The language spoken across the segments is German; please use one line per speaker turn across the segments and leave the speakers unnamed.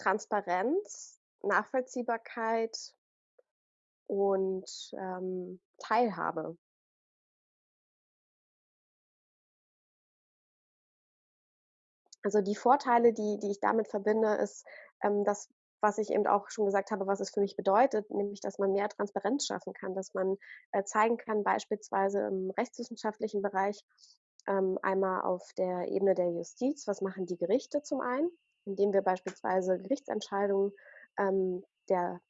Transparenz, Nachvollziehbarkeit und ähm, Teilhabe. Also die Vorteile, die, die ich damit verbinde, ist ähm, das, was ich eben auch schon gesagt habe, was es für mich bedeutet, nämlich, dass man mehr Transparenz schaffen kann, dass man äh, zeigen kann, beispielsweise im rechtswissenschaftlichen Bereich, ähm, einmal auf der Ebene der Justiz, was machen die Gerichte zum einen, indem wir beispielsweise Gerichtsentscheidungen ähm, der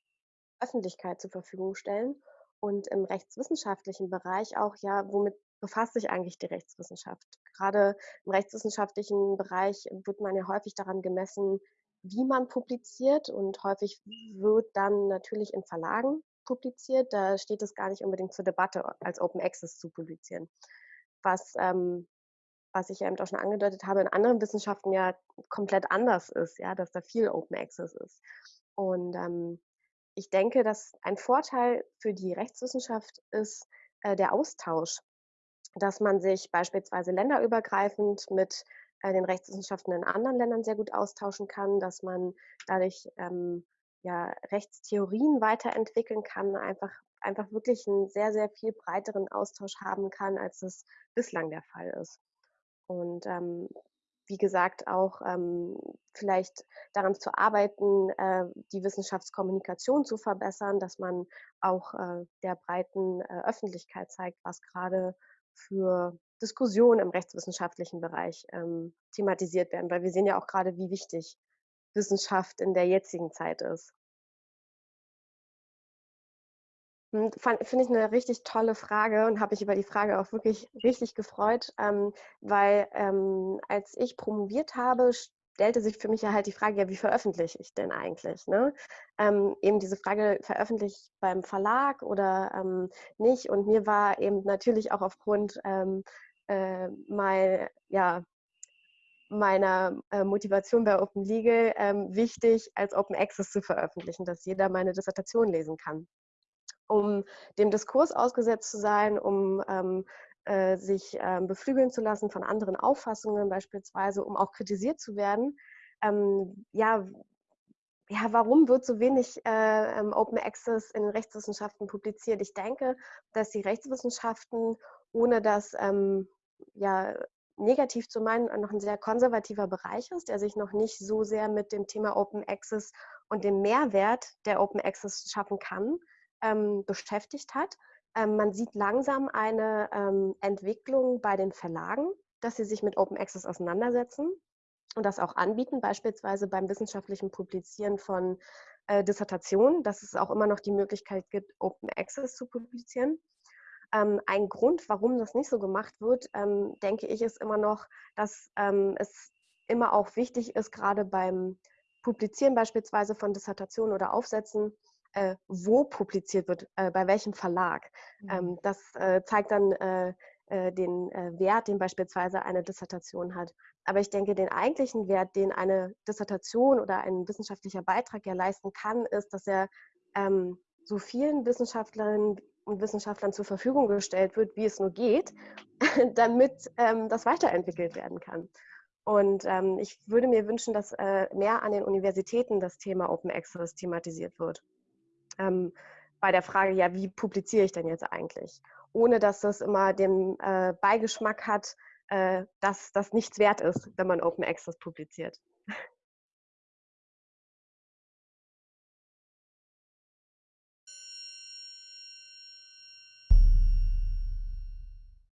Öffentlichkeit zur Verfügung stellen und im rechtswissenschaftlichen Bereich auch, ja, womit befasst sich eigentlich die Rechtswissenschaft? Gerade im rechtswissenschaftlichen Bereich wird man ja häufig daran gemessen, wie man publiziert und häufig wird dann natürlich in Verlagen publiziert. Da steht es gar nicht unbedingt zur Debatte, als Open Access zu publizieren. Was, ähm, was ich ja eben auch schon angedeutet habe, in anderen Wissenschaften ja komplett anders ist, ja, dass da viel Open Access ist. Und ähm, ich denke, dass ein Vorteil für die Rechtswissenschaft ist äh, der Austausch dass man sich beispielsweise länderübergreifend mit äh, den Rechtswissenschaften in anderen Ländern sehr gut austauschen kann, dass man dadurch ähm, ja, Rechtstheorien weiterentwickeln kann, einfach, einfach wirklich einen sehr, sehr viel breiteren Austausch haben kann, als es bislang der Fall ist. Und ähm, wie gesagt, auch ähm, vielleicht daran zu arbeiten, äh, die Wissenschaftskommunikation zu verbessern, dass man auch äh, der breiten äh, Öffentlichkeit zeigt, was gerade für Diskussionen im rechtswissenschaftlichen Bereich ähm, thematisiert werden, weil wir sehen ja auch gerade, wie wichtig Wissenschaft in der jetzigen Zeit ist. Finde ich eine richtig tolle Frage und habe mich über die Frage auch wirklich richtig gefreut, ähm, weil ähm, als ich promoviert habe, stellte sich für mich ja halt die Frage, ja, wie veröffentliche ich denn eigentlich? Ne? Ähm, eben diese Frage, veröffentliche ich beim Verlag oder ähm, nicht? Und mir war eben natürlich auch aufgrund ähm, äh, mein, ja, meiner äh, Motivation bei Open Legal ähm, wichtig, als Open Access zu veröffentlichen, dass jeder meine Dissertation lesen kann. Um dem Diskurs ausgesetzt zu sein, um ähm, äh, sich ähm, beflügeln zu lassen von anderen Auffassungen beispielsweise, um auch kritisiert zu werden. Ähm, ja, ja, warum wird so wenig äh, Open Access in den Rechtswissenschaften publiziert? Ich denke, dass die Rechtswissenschaften, ohne das ähm, ja, negativ zu meinen, noch ein sehr konservativer Bereich ist, der sich noch nicht so sehr mit dem Thema Open Access und dem Mehrwert der Open Access schaffen kann, ähm, beschäftigt hat. Ähm, man sieht langsam eine ähm, Entwicklung bei den Verlagen, dass sie sich mit Open Access auseinandersetzen und das auch anbieten, beispielsweise beim wissenschaftlichen Publizieren von äh, Dissertationen, dass es auch immer noch die Möglichkeit gibt, Open Access zu publizieren. Ähm, ein Grund, warum das nicht so gemacht wird, ähm, denke ich, ist immer noch, dass ähm, es immer auch wichtig ist, gerade beim Publizieren beispielsweise von Dissertationen oder Aufsätzen, äh, wo publiziert wird, äh, bei welchem Verlag. Mhm. Ähm, das äh, zeigt dann äh, äh, den äh, Wert, den beispielsweise eine Dissertation hat. Aber ich denke, den eigentlichen Wert, den eine Dissertation oder ein wissenschaftlicher Beitrag ja leisten kann, ist, dass er ähm, so vielen Wissenschaftlerinnen und Wissenschaftlern zur Verfügung gestellt wird, wie es nur geht, damit ähm, das weiterentwickelt werden kann. Und ähm, ich würde mir wünschen, dass äh, mehr an den Universitäten das Thema Open Access thematisiert wird ähm, bei der Frage, ja, wie publiziere ich denn jetzt eigentlich? Ohne dass das immer den äh, Beigeschmack hat, äh, dass das nichts wert ist, wenn man Open Access publiziert.